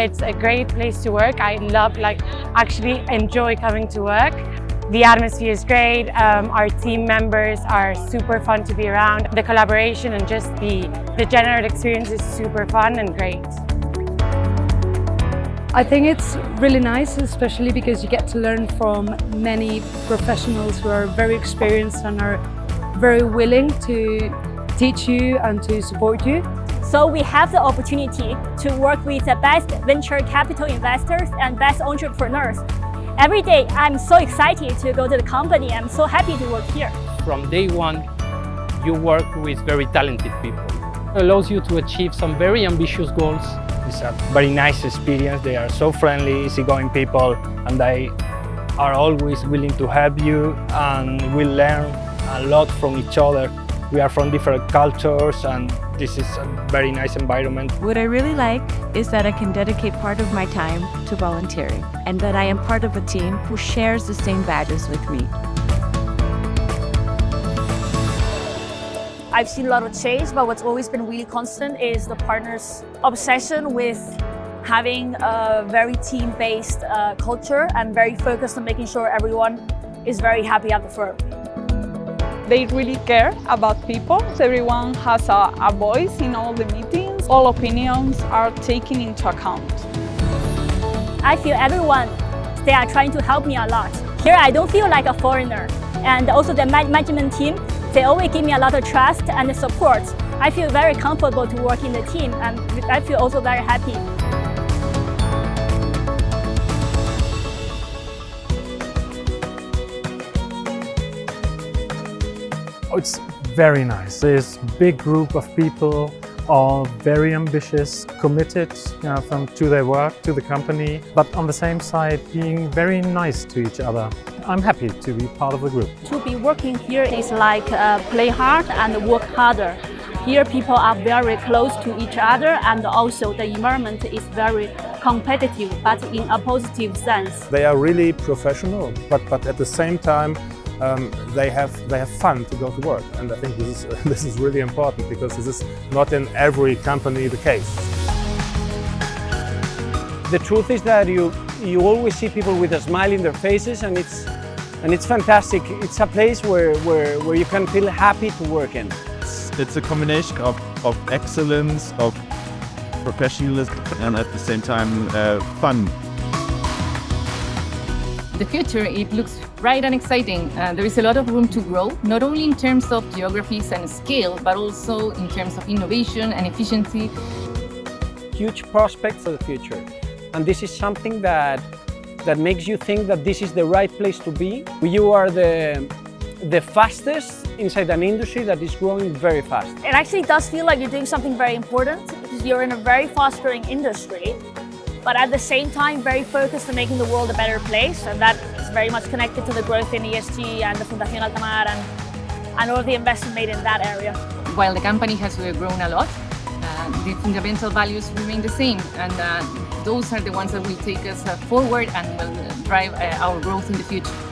It's a great place to work. I love, like, actually enjoy coming to work. The atmosphere is great. Um, our team members are super fun to be around. The collaboration and just the, the general experience is super fun and great. I think it's really nice, especially because you get to learn from many professionals who are very experienced and are very willing to teach you and to support you. So we have the opportunity to work with the best venture capital investors and best entrepreneurs. Every day, I'm so excited to go to the company. I'm so happy to work here. From day one, you work with very talented people. It allows you to achieve some very ambitious goals it's a very nice experience. They are so friendly, easygoing people, and they are always willing to help you and we learn a lot from each other. We are from different cultures and this is a very nice environment. What I really like is that I can dedicate part of my time to volunteering and that I am part of a team who shares the same values with me. I've seen a lot of change, but what's always been really constant is the partners' obsession with having a very team-based uh, culture and very focused on making sure everyone is very happy at the firm. They really care about people. Everyone has a, a voice in all the meetings. All opinions are taken into account. I feel everyone, they are trying to help me a lot. Here I don't feel like a foreigner. And also the management team, they always give me a lot of trust and support. I feel very comfortable to work in the team and I feel also very happy. It's very nice. This big group of people all very ambitious, committed you know, from, to their work, to the company, but on the same side being very nice to each other. I'm happy to be part of the group. To be working here is like uh, play hard and work harder. Here people are very close to each other and also the environment is very competitive but in a positive sense. They are really professional but, but at the same time um, they have they have fun to go to work and I think this is this is really important because this is not in every company the case. The truth is that you you always see people with a smile in their faces and it's and it's fantastic. It's a place where where, where you can feel happy to work in. It's, it's a combination of, of excellence, of professionalism and at the same time uh, fun. The future, it looks bright and exciting. Uh, there is a lot of room to grow, not only in terms of geographies and scale, but also in terms of innovation and efficiency. Huge prospects for the future. And this is something that, that makes you think that this is the right place to be. You are the, the fastest inside an industry that is growing very fast. It actually does feel like you're doing something very important because you're in a very fast-growing industry but at the same time very focused on making the world a better place and that is very much connected to the growth in ESG and the Fundación Altamar and, and all of the investment made in that area. While the company has grown a lot, uh, the fundamental values remain the same and uh, those are the ones that will take us uh, forward and will drive uh, our growth in the future.